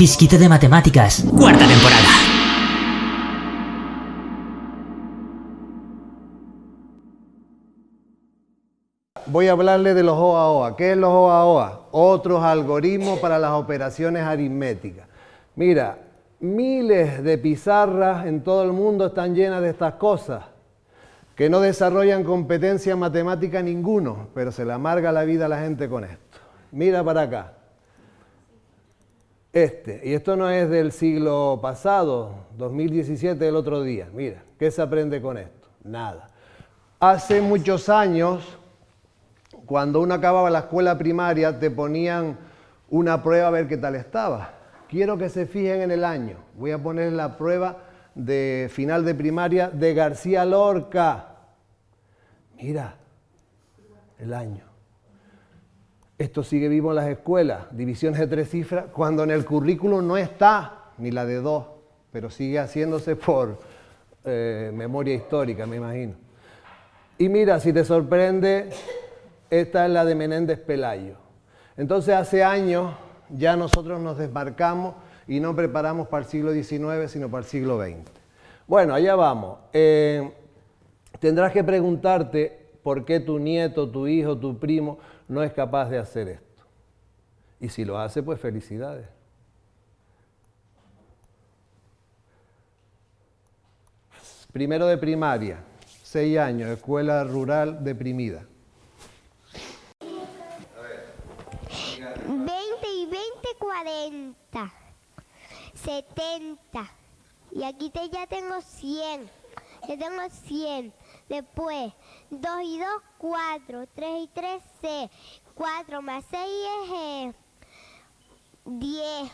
Fisquito de Matemáticas, cuarta temporada. Voy a hablarle de los OAOA. ¿Qué es los OAOA? Otros algoritmos para las operaciones aritméticas. Mira, miles de pizarras en todo el mundo están llenas de estas cosas, que no desarrollan competencia matemática ninguno, pero se le amarga la vida a la gente con esto. Mira para acá. Este, y esto no es del siglo pasado, 2017 el otro día. Mira, ¿qué se aprende con esto? Nada. Hace muchos años, cuando uno acababa la escuela primaria, te ponían una prueba a ver qué tal estaba. Quiero que se fijen en el año. Voy a poner la prueba de final de primaria de García Lorca. Mira, el año. Esto sigue vivo en las escuelas, divisiones de tres cifras, cuando en el currículum no está ni la de dos, pero sigue haciéndose por eh, memoria histórica, me imagino. Y mira, si te sorprende, esta es la de Menéndez Pelayo. Entonces hace años ya nosotros nos desmarcamos y no preparamos para el siglo XIX, sino para el siglo XX. Bueno, allá vamos. Eh, tendrás que preguntarte por qué tu nieto, tu hijo, tu primo no es capaz de hacer esto. Y si lo hace, pues felicidades. Primero de primaria, seis años, escuela rural deprimida. 20 y 20, 40. 70. Y aquí te, ya tengo 100. Ya tengo 100. Después, 2 y 2, 4. 3 y 3, 6. 4 más 6 es 10. Eh,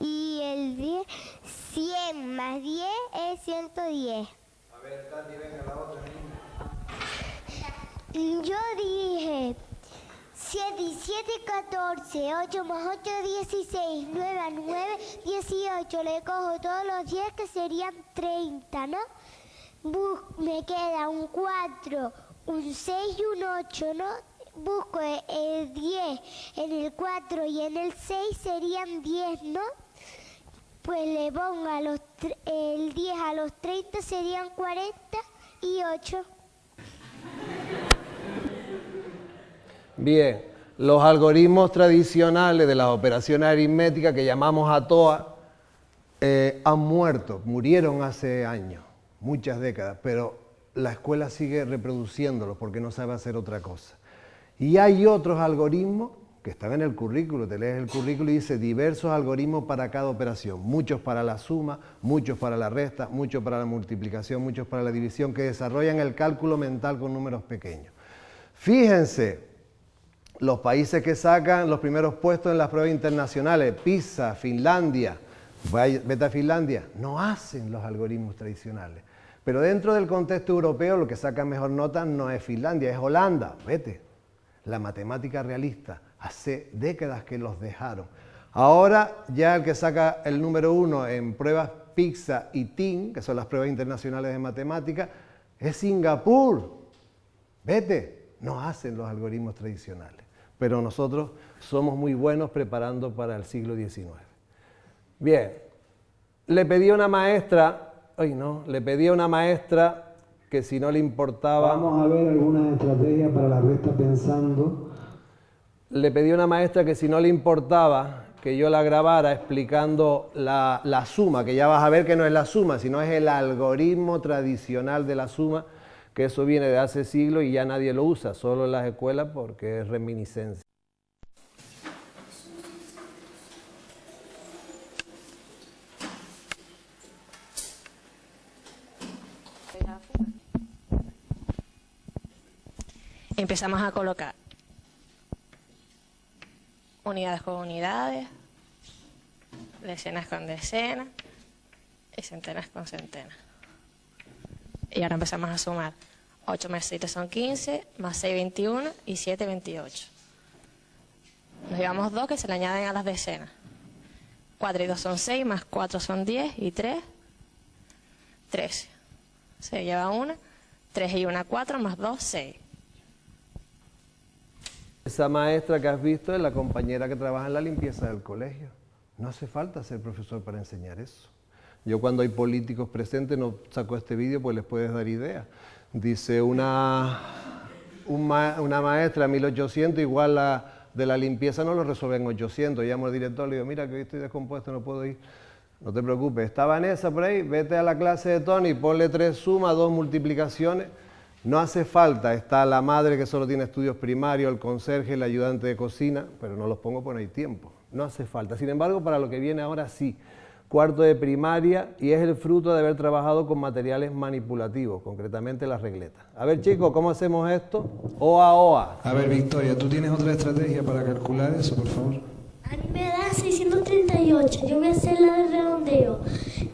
y el 10, 100 más 10 es 110. A ver, Tati, venga, la otra. Yo dije 7 y 7, 14, 8 más 8, 16, 9 a 9, 18. Le cojo todos los 10 que serían 30, ¿no? me queda un 4, un 6 y un 8, ¿no? Busco el 10 en el 4 y en el 6 serían 10, ¿no? Pues le pongo el 10 a los 30 serían 40 y 8. Bien, los algoritmos tradicionales de las operaciones aritméticas que llamamos a TOA eh, han muerto, murieron hace años, muchas décadas, pero la escuela sigue reproduciéndolos porque no sabe hacer otra cosa. Y hay otros algoritmos que están en el currículo, te lees el currículo y dice diversos algoritmos para cada operación, muchos para la suma, muchos para la resta, muchos para la multiplicación, muchos para la división, que desarrollan el cálculo mental con números pequeños. Fíjense, los países que sacan los primeros puestos en las pruebas internacionales, Pisa, Finlandia, vete a Finlandia, no hacen los algoritmos tradicionales. Pero dentro del contexto europeo lo que saca mejor nota no es Finlandia, es Holanda, vete. La matemática realista, hace décadas que los dejaron. Ahora ya el que saca el número uno en pruebas PISA y TIN, que son las pruebas internacionales de matemática, es Singapur. Vete, no hacen los algoritmos tradicionales. Pero nosotros somos muy buenos preparando para el siglo XIX. Bien, le pedí a una maestra Ay, no, le pedí a una maestra que si no le importaba... Vamos a ver algunas estrategias para la resta pensando. Le pedí a una maestra que si no le importaba que yo la grabara explicando la, la, suma, que ya vas a ver que no es la suma, sino es el algoritmo tradicional de la suma, que eso viene de hace siglos y ya nadie lo usa, solo en las escuelas porque es reminiscencia. empezamos a colocar unidades con unidades, decenas con decenas y centenas con centenas. Y ahora empezamos a sumar 8 más 7 son 15, más 6, 21 y 7, 28. Nos llevamos 2 que se le añaden a las decenas. 4 y 2 son 6, más 4 son 10 y 3, 13. Se lleva 1, 3 y 1, 4, más 2, 6. Esa maestra que has visto es la compañera que trabaja en la limpieza del colegio. No hace falta ser profesor para enseñar eso. Yo cuando hay políticos presentes no saco este vídeo pues les puedes dar idea. Dice una, una maestra 1800 igual la de la limpieza no lo resuelven 800. Llamo al director le digo, mira que hoy estoy descompuesto, no puedo ir. No te preocupes, está Vanessa por ahí, vete a la clase de Tony, ponle tres sumas, dos multiplicaciones. No hace falta, está la madre que solo tiene estudios primarios, el conserje, el ayudante de cocina, pero no los pongo por no hay tiempo. No hace falta. Sin embargo, para lo que viene ahora sí cuarto de primaria y es el fruto de haber trabajado con materiales manipulativos, concretamente las regletas. A ver chicos, ¿cómo hacemos esto? OA, OA. A ver Victoria, ¿tú tienes otra estrategia para calcular eso, por favor? A mí me da 638, yo voy a hacer la de redondeo.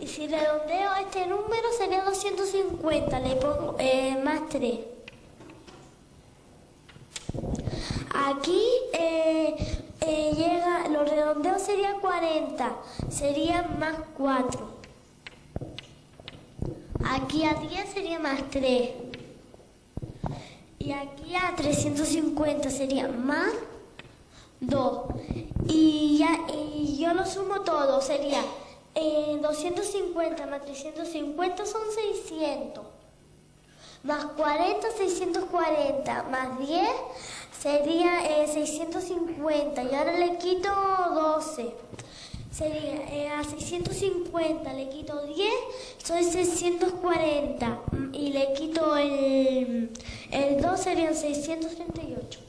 Y si redondeo este número sería 250, le pongo eh, más 3. Aquí eh, eh, llega, los redondeos sería 40, sería más 4. Aquí a 10 sería más 3. Y aquí a 350 sería más 2. Y, ya, y yo lo sumo todo, sería 250 eh, más 350 son 600. Más 40, 640, más 10 sería 650 eh, y ahora le quito 12. Sería eh, a 650 le quito 10, soy 640 y le quito el, el 2 serían 638.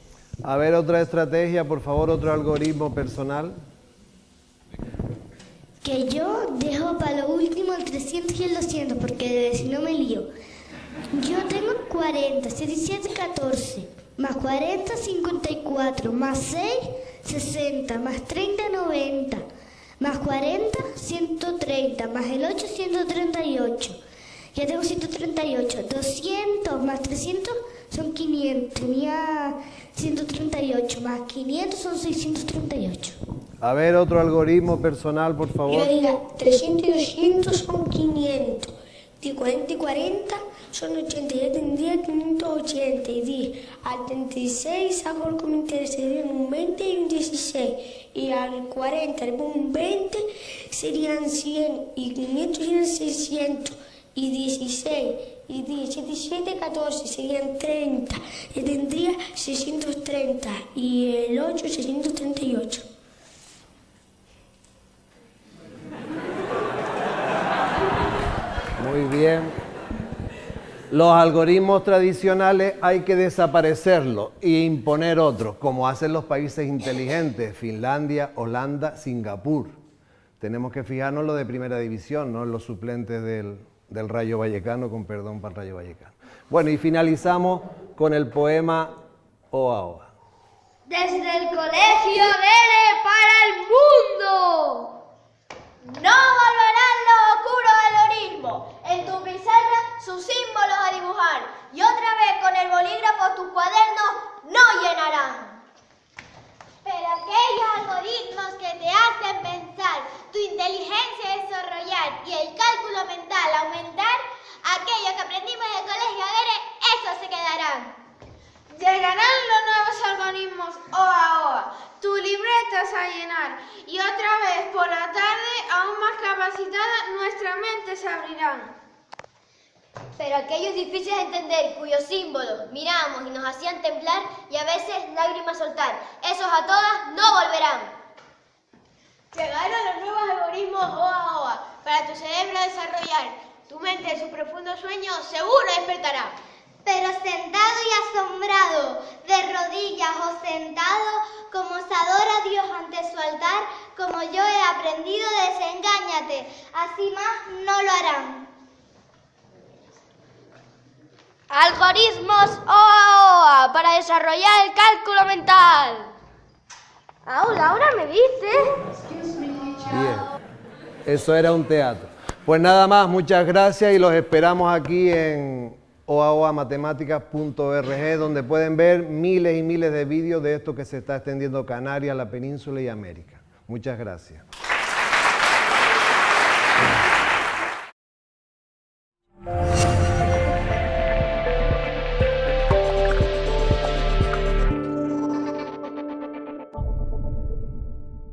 A ver otra estrategia, por favor, otro algoritmo personal. Que yo dejo para lo último el 300 y el 200 porque si no me lío. Yo tengo 40, 17, 14 más 40, 54, más 6, 60, más 30, 90, más 40, 130, más el 8, 138. Ya tengo 138. 200 más 300 son 500. Tenía 138 más 500 son 638. A ver, otro algoritmo personal, por favor. Yo diga, 300 y 200 son 500. De 40 y 40 son 80, ya tendría 580 y 10. Al 36 hago el comentario, serían un 20 y un 16. Y al 40 le pongo un 20, serían 100 y 500 serían 600 y 16 y 10, 7, 14 serían 30. Y tendría 630 y el 8 638. Muy bien. Los algoritmos tradicionales hay que desaparecerlos e imponer otros, como hacen los países inteligentes, Finlandia, Holanda, Singapur. Tenemos que fijarnos en lo de primera división, no en los suplentes del, del Rayo Vallecano, con perdón para el Rayo Vallecano. Bueno, y finalizamos con el poema Oa Oa. Desde el colegio Nene para el mundo. No volverán los oscuros del orismo. En tu pizarra sus símbolos a dibujar y otra vez con el bolígrafo tus cuadernos no llenarán. Pero aquellos algoritmos que te hacen pensar, tu inteligencia desarrollar y el cálculo mental aumentar, aquellos que aprendimos en el colegio Adere, esos se quedarán. Llegarán los nuevos algoritmos OA OA, tu libretas a llenar y otra vez por la tarde, aún más capacitada, nuestra mente se abrirán. Pero aquellos difíciles de entender, cuyos símbolos miramos y nos hacían temblar y a veces lágrimas soltar, esos a todas no volverán. Llegaron los nuevos algoritmos OA OA para tu cerebro desarrollar. Tu mente en su profundo sueño seguro despertará. Pero sentado y asombrado, de rodillas o sentado, como se adora a Dios ante su altar, como yo he aprendido, desengáñate, así más no lo harán. Algoritmos OA para desarrollar el cálculo mental. Aula, ahora me dice. Bien, eso era un teatro. Pues nada más, muchas gracias y los esperamos aquí en oaoamatemáticas.org donde pueden ver miles y miles de vídeos de esto que se está extendiendo Canarias, la península y América. Muchas gracias.